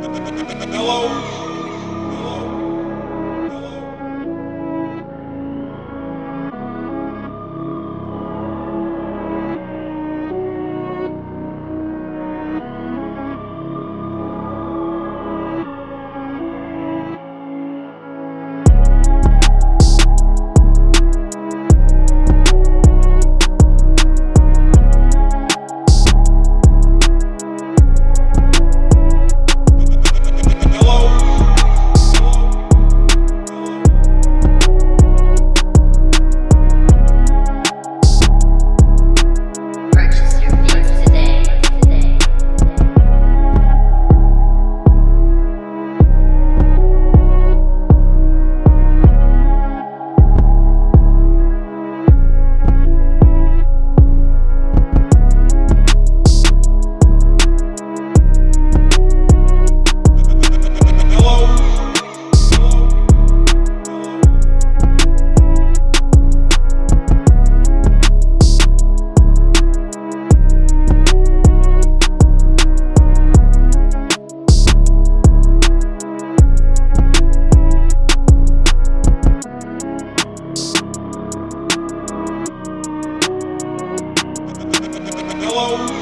Hello? Hello?